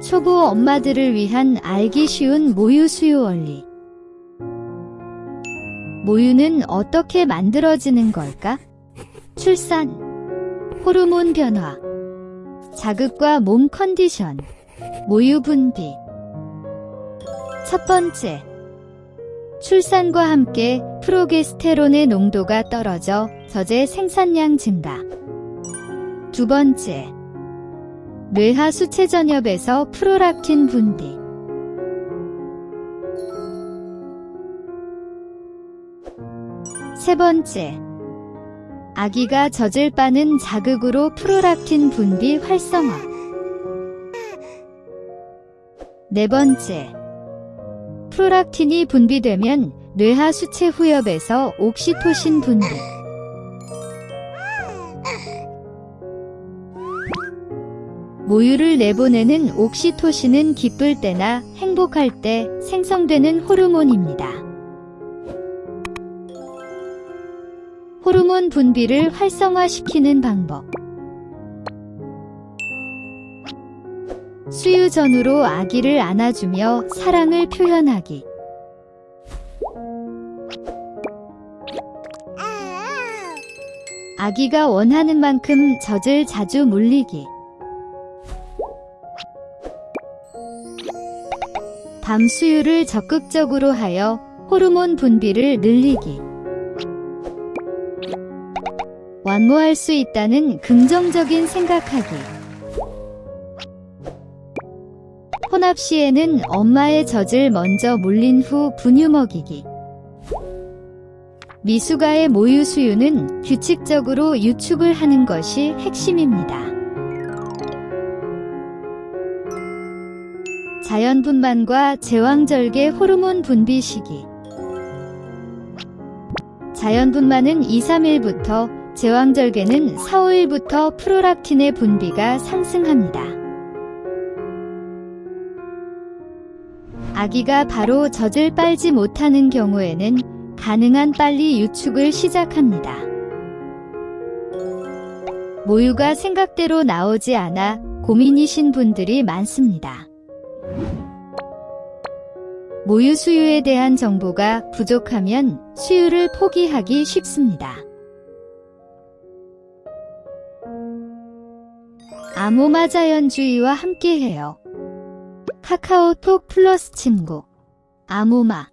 초보 엄마들을 위한 알기 쉬운 모유 수유 원리. 모유는 어떻게 만들어지는 걸까? 출산, 호르몬 변화, 자극과 몸 컨디션, 모유 분비. 첫 번째, 출산과 함께 프로게스테론의 농도가 떨어져 저제 생산량 증가. 두 번째, 뇌하 수체 전엽에서 프로락틴 분비. 세 번째, 아기가 젖을 빠는 자극으로 프로락틴 분비 활성화. 네 번째, 프로락틴이 분비되면 뇌하 수체 후엽에서 옥시토신 분비. 모유를 내보내는 옥시토신은 기쁠 때나 행복할 때 생성되는 호르몬입니다. 호르몬 분비를 활성화시키는 방법. 수유 전후로 아기를 안아주며 사랑을 표현하기. 아기가 원하는 만큼 젖을 자주 물리기. 밤 수유를 적극적으로 하여 호르몬 분비를 늘리기. 완모할 수 있다는 긍정적인 생각하기. 혼합 시에는 엄마의 젖을 먼저 물린 후 분유 먹이기. 미숙아의 모유 수유는 규칙적으로 유축을 하는 것이 핵심입니다. 자연분만과 제왕절개 호르몬 분비 시기 자연분만은 2, 3일부터 제왕절개는 4, 5일부터 프로락틴의 분비가 상승합니다. 아기가 바로 젖을 빨지 못하는 경우에는 가능한 빨리 유축을 시작합니다. 모유가 생각대로 나오지 않아 고민이신 분들이 많습니다. 모유 수유에 대한 정보가 부족하면 수유를 포기하기 쉽습니다. 아모마 자연주의와 함께해요. 카카오톡 플러스 친구 아모마